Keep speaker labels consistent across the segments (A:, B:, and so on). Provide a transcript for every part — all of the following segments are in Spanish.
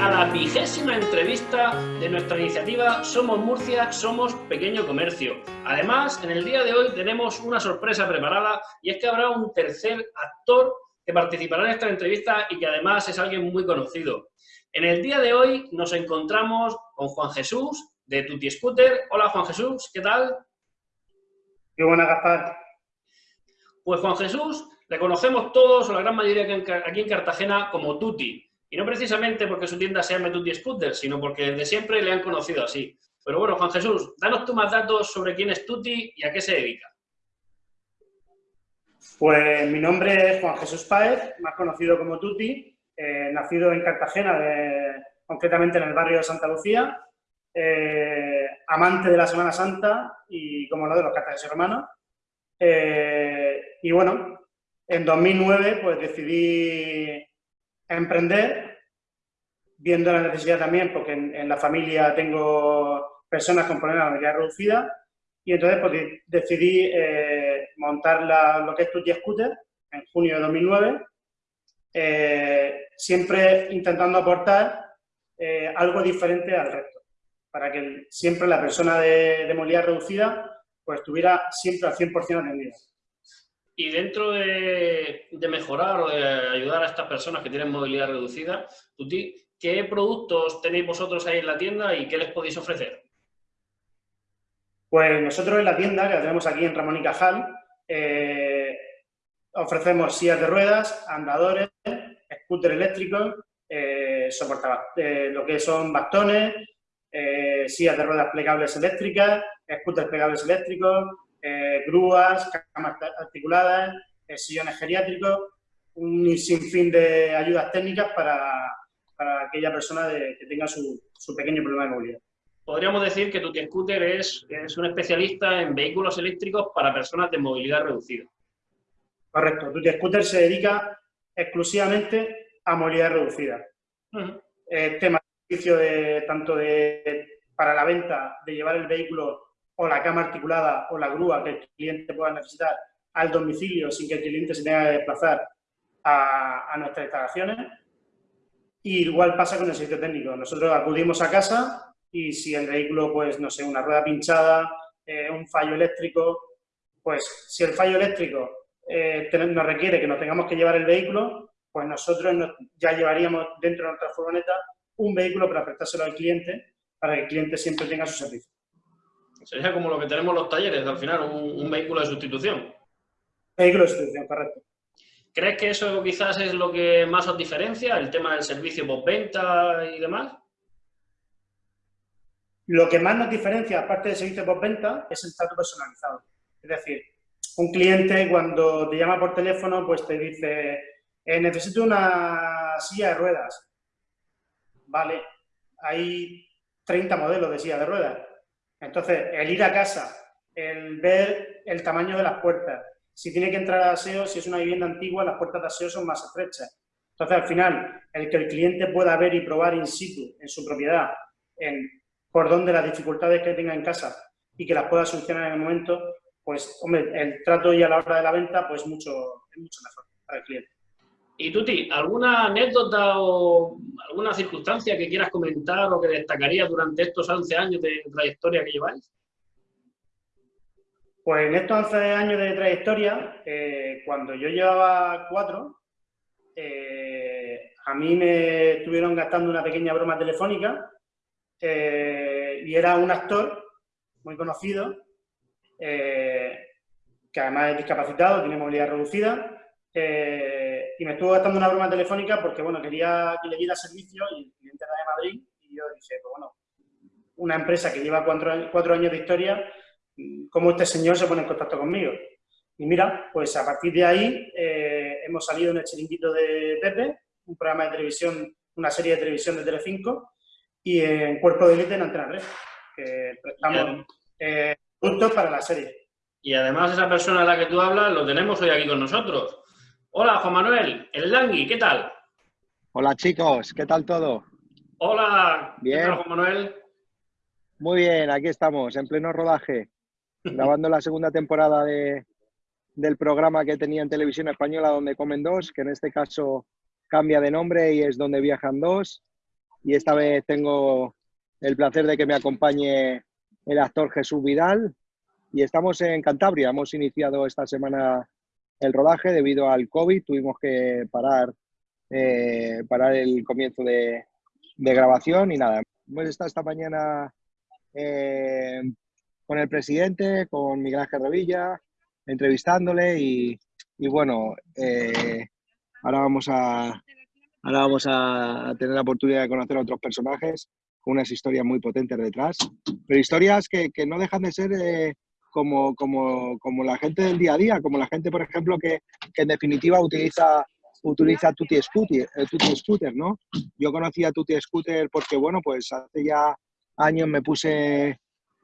A: a la vigésima entrevista de nuestra iniciativa Somos Murcia, Somos Pequeño Comercio. Además, en el día de hoy tenemos una sorpresa preparada y es que habrá un tercer actor que participará en esta entrevista y que además es alguien muy conocido. En el día de hoy nos encontramos con Juan Jesús de Tuti Scooter. Hola Juan Jesús, ¿qué tal?
B: Qué buena, Gaspar.
A: Pues Juan Jesús le conocemos todos, o la gran mayoría aquí en Cartagena, como Tuti. Y no precisamente porque su tienda se llame Tutti Scooter, sino porque desde siempre le han conocido así. Pero bueno, Juan Jesús, danos tú más datos sobre quién es Tuti y a qué se dedica.
B: Pues mi nombre es Juan Jesús Páez, más conocido como Tuti, eh, nacido en Cartagena, concretamente en el barrio de Santa Lucía, eh, amante de la Semana Santa y como lo de los cartageneses hermanos. Eh, y bueno, en 2009 pues decidí emprender, viendo la necesidad también, porque en, la familia tengo personas con problemas de movilidad reducida, y entonces pues, decidí eh, montar lo que es Tutti Scooter en junio de 2009, eh, siempre intentando aportar eh, algo diferente al resto, para que siempre la persona de, de movilidad reducida pues estuviera siempre al 100% atendida.
A: Y dentro de, mejorar o de ayudar a estas personas que tienen movilidad reducida, ¿qué productos tenéis vosotros ahí en la tienda y qué les podéis ofrecer?
B: Pues nosotros en la tienda, que la tenemos aquí en Ramón y Cajal, eh, ofrecemos sillas de ruedas, andadores, scooter eléctricos, eh, eh, lo que son bastones, sillas de ruedas plegables eléctricas, scooters plegables eléctricos, eh, grúas, camas articuladas, eh, sillones geriátricos, un sinfín de ayudas técnicas para, aquella persona que tenga su, pequeño problema de movilidad.
A: Podríamos decir que Tuti Scooter es, es un especialista en vehículos eléctricos para personas de movilidad reducida.
B: Correcto. Tuti Scooter se dedica exclusivamente a movilidad reducida. tema de servicio de, tanto de, para la venta, de llevar el vehículo o la cama articulada o la grúa que el cliente pueda necesitar al domicilio sin que el cliente se tenga que desplazar a, nuestras instalaciones. Y igual pasa con el servicio técnico. Nosotros acudimos a casa y si el vehículo, pues, no sé, una rueda pinchada, eh, un fallo eléctrico, pues si el fallo eléctrico eh, nos requiere que nos tengamos que llevar el vehículo, pues nosotros ya llevaríamos dentro de nuestra furgoneta un vehículo para prestárselo al cliente, para que el cliente siempre tenga su servicio.
A: Sería como lo que tenemos los talleres, al final, un, vehículo de sustitución.
B: Vehículo de sustitución, correcto.
A: ¿Crees que eso quizás es lo que más os diferencia, el tema del servicio postventa y demás?
B: Lo que más nos diferencia, aparte del servicio postventa, es el trato personalizado. Es decir, un cliente cuando te llama por teléfono, pues te dice, eh, necesito una silla de ruedas. Vale, hay 30 modelos de silla de ruedas. Entonces, el ir a casa, el ver el tamaño de las puertas, si tiene que entrar a aseo, si es una vivienda antigua, las puertas de aseo son más estrechas. Entonces, al final, el que el cliente pueda ver y probar in situ, en su propiedad, en por dónde las dificultades que tenga en casa y que las pueda solucionar en el momento, pues, hombre, el trato y a la hora de la venta, pues mucho, es mucho mejor para el cliente.
A: Y Tuti, ¿alguna anécdota o alguna circunstancia que quieras comentar o que destacaría durante estos 11 años de trayectoria que lleváis?
B: Pues en estos 11 años de trayectoria, eh, cuando yo llevaba cuatro, eh, a mí me estuvieron gastando una pequeña broma telefónica eh, y era un actor muy conocido, que además es discapacitado, tiene movilidad reducida, y me estuvo gastando una broma telefónica porque, bueno, quería que le diera servicio y el cliente era de Madrid y yo dije, pues bueno, una empresa que lleva cuatro, años de historia, ¿cómo este señor se pone en contacto conmigo? Y mira, pues a partir de ahí eh, hemos salido en el chiringuito de Pepe, un programa de televisión, una serie de televisión de Telecinco, y en Cuerpo de Élite en Antena 3, que prestamos eh, puntos para la serie.
A: Y además esa persona a la que tú hablas lo tenemos hoy aquí con nosotros. Hola, Juan Manuel, el Langui, ¿qué tal?
C: Hola, chicos, ¿qué tal todo?
A: Hola, bien. ¿qué tal, Juan Manuel?
C: Muy bien, aquí estamos, en pleno rodaje, grabando la segunda temporada de, del programa que tenía en Televisión Española, donde comen dos, que en este caso cambia de nombre y es donde viajan dos. y esta vez tengo el placer de que me acompañe el actor Jesús Vidal y estamos en Cantabria. Hemos iniciado esta semana el rodaje debido al COVID. Tuvimos que parar, eh, parar el comienzo de, grabación y nada. Hemos estado esta mañana eh, con el presidente, con Miguel Ángel Revilla, entrevistándole y, bueno, eh, ahora vamos a ahora vamos a tener la oportunidad de conocer a otros personajes con unas historias muy potentes detrás, pero historias que, que no dejan de ser como, como, como, la gente del día a día, como la gente, por ejemplo, que, que en definitiva utiliza utiliza Tutti Scooter, eh, Tutti Scooter, ¿no? Yo conocí a Tutti Scooter porque, bueno, pues hace ya años me puse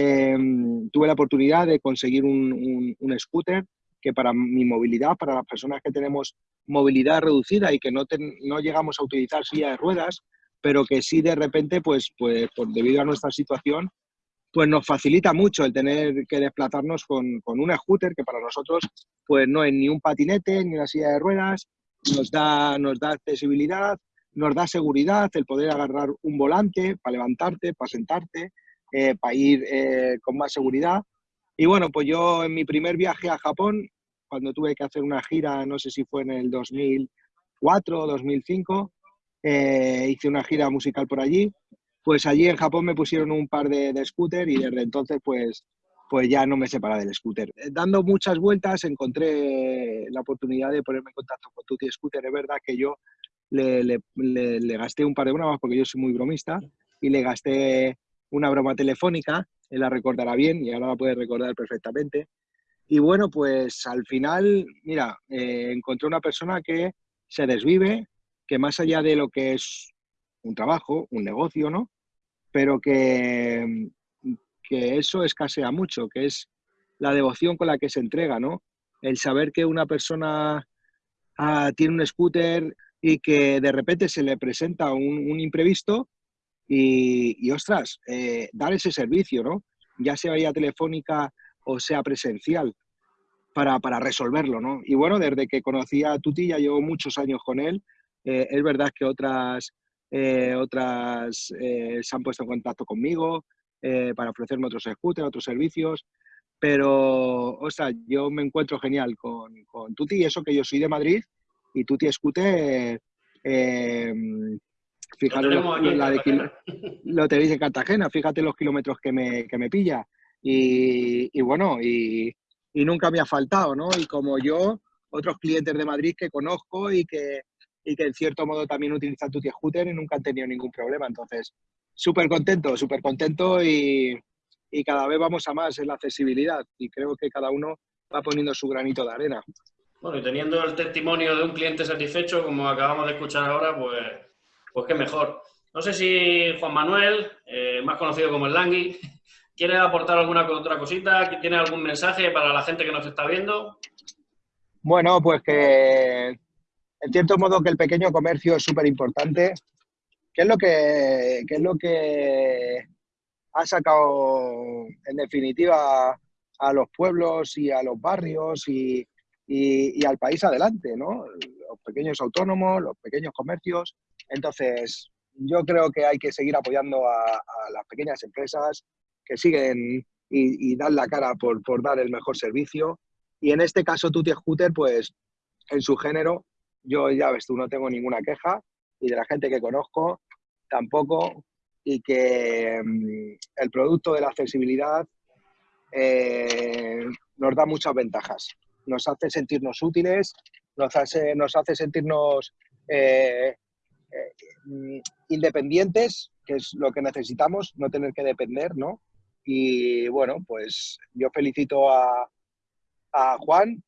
C: Em, tuve la oportunidad de conseguir un, scooter que para mi movilidad, para las personas que tenemos movilidad reducida y que no, no llegamos a utilizar silla de ruedas, pero que sí de repente, pues, pues, debido a nuestra situación, pues nos facilita mucho el tener que desplazarnos con, con, un scooter que para nosotros pues no es ni un patinete ni una silla de ruedas, nos da, nos da accesibilidad, nos da seguridad el poder agarrar un volante para levantarte, para sentarte, eh, para ir eh, con más seguridad. Y bueno, pues yo en mi primer viaje a Japón, cuando tuve que hacer una gira, no sé si fue en el 2004 o 2005, eh, hice una gira musical por allí, pues allí en Japón me pusieron un par de, de scooter y desde entonces pues, pues ya no me separa del scooter. Dando muchas vueltas encontré la oportunidad de ponerme en contacto con Tutti Scooter. Es verdad que yo le, le, le, le gasté un par de bromas porque yo soy muy bromista y le gasté una broma telefónica, él la recordará bien y ahora la puede recordar perfectamente. Y bueno, pues al final, mira, eh, encontré una persona que se desvive, que más allá de lo que es un trabajo, un negocio, ¿no? Pero que, que eso escasea mucho, que es la devoción con la que se entrega, ¿no? El saber que una persona ah, tiene un scooter y que de repente se le presenta un, un imprevisto y, ostras, eh, dar ese servicio, ¿no? Ya sea vía telefónica o sea presencial, para, para, resolverlo, ¿no? Y bueno, desde que conocí a Tuti, ya llevo muchos años con él. Eh, es verdad que otras, eh, otras se han puesto en contacto conmigo para ofrecerme otros scooters, otros servicios, pero, o sea, yo me encuentro genial con, con Tuti y eso que yo soy de Madrid y Tuti Scooter Fíjate lo, tenéis en Cartagena, fíjate los kilómetros que me, que me pilla. Y, bueno, y, nunca me ha faltado, ¿no? Y como yo, otros clientes de Madrid que conozco y que, y que en cierto modo también utilizan tu scooter y nunca han tenido ningún problema. Entonces, súper contento, súper contento y, y cada vez vamos a más en la accesibilidad y creo que cada uno va poniendo su granito de arena.
A: Bueno, y teniendo el testimonio de un cliente satisfecho, como acabamos de escuchar ahora, pues pues qué mejor. No sé si Juan Manuel, eh, más conocido como el Langui, quiere aportar alguna otra cosita, tiene algún mensaje para la gente que nos está viendo.
C: Bueno, pues que en cierto modo que el pequeño comercio es súper importante. ¿Qué es lo que es lo que ha sacado en definitiva a los pueblos y a los barrios y, y al país adelante, ¿no? Los pequeños autónomos, los pequeños comercios, entonces, yo creo que hay que seguir apoyando a, las pequeñas empresas que siguen y, dan la cara por, dar el mejor servicio. Y en este caso, Tutti Scooter, pues en su género, yo ya ves tú, no tengo ninguna queja y de la gente que conozco tampoco y que mm, el producto de la accesibilidad eh, nos da muchas ventajas. Nos hace sentirnos útiles, nos hace, nos hace sentirnos eh, eh, independientes, que es lo que necesitamos, no tener que depender, ¿no? Y bueno, pues yo felicito a, Juan,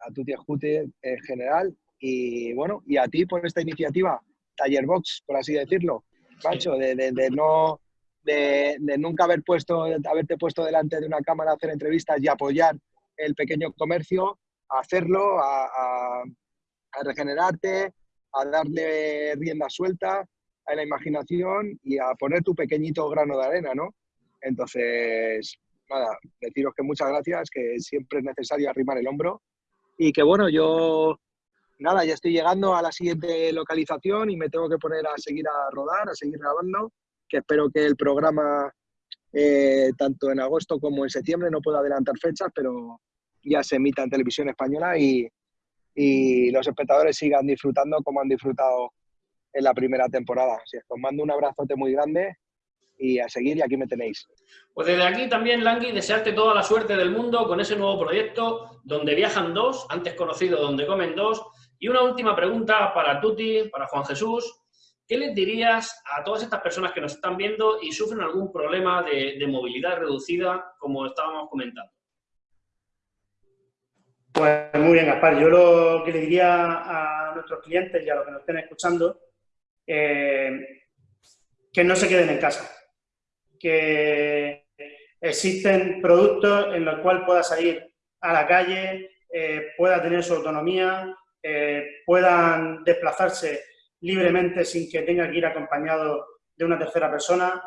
C: a Tuti Ajute en general, y bueno, y a ti por esta iniciativa, Taller Box, por así decirlo, Pancho, de, no, de, nunca haber puesto, haberte puesto delante de una cámara a hacer entrevistas y apoyar el pequeño comercio, a hacerlo, a regenerarte, a darle rienda suelta a la imaginación y a poner tu pequeñito grano de arena, ¿no? Entonces, nada, deciros que muchas gracias, que siempre es necesario arrimar el hombro y que bueno, yo nada, ya estoy llegando a la siguiente localización y me tengo que poner a seguir a rodar, a seguir grabando, que espero que el programa, eh, tanto en agosto como en septiembre, no pueda adelantar fechas, pero ya se emita en televisión española y, y los espectadores sigan disfrutando como han disfrutado en la primera temporada. Así es, os mando un abrazote muy grande y a seguir y aquí me tenéis.
A: Pues desde aquí también, Langui, desearte toda la suerte del mundo con ese nuevo proyecto donde viajan dos, antes conocido donde comen dos. Y una última pregunta para Tuti, para Juan Jesús. ¿Qué les dirías a todas estas personas que nos están viendo y sufren algún problema de, movilidad reducida, como estábamos comentando?
B: Pues muy bien, Gaspar. Yo lo que le diría a nuestros clientes y a los que nos estén escuchando, eh, que no se queden en casa. Que existen productos en los cuales pueda salir a la calle, eh, pueda tener su autonomía, eh, puedan desplazarse libremente sin que tenga que ir acompañado de una tercera persona,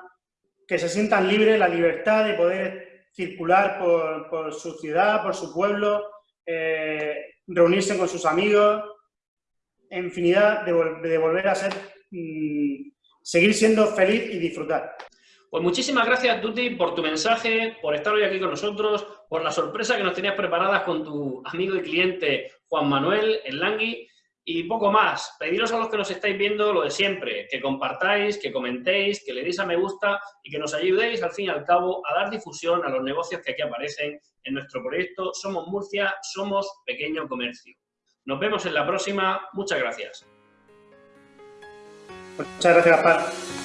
B: que se sientan libres, la libertad de poder circular por, por su ciudad, por su pueblo, eh, reunirse con sus amigos, infinidad de, de volver a ser, mmm, seguir siendo feliz y disfrutar.
A: Pues muchísimas gracias, Tuti, por tu mensaje, por estar hoy aquí con nosotros, por la sorpresa que nos tenías preparadas con tu amigo y cliente Juan Manuel, el Langui, y poco más. Pediros a los que nos estáis viendo lo de siempre, que compartáis, que comentéis, que le deis a me gusta y que nos ayudéis, al fin y al cabo, a dar difusión a los negocios que aquí aparecen en nuestro proyecto Somos Murcia, Somos Pequeño Comercio. Nos vemos en la próxima. Muchas gracias.
B: Muchas gracias.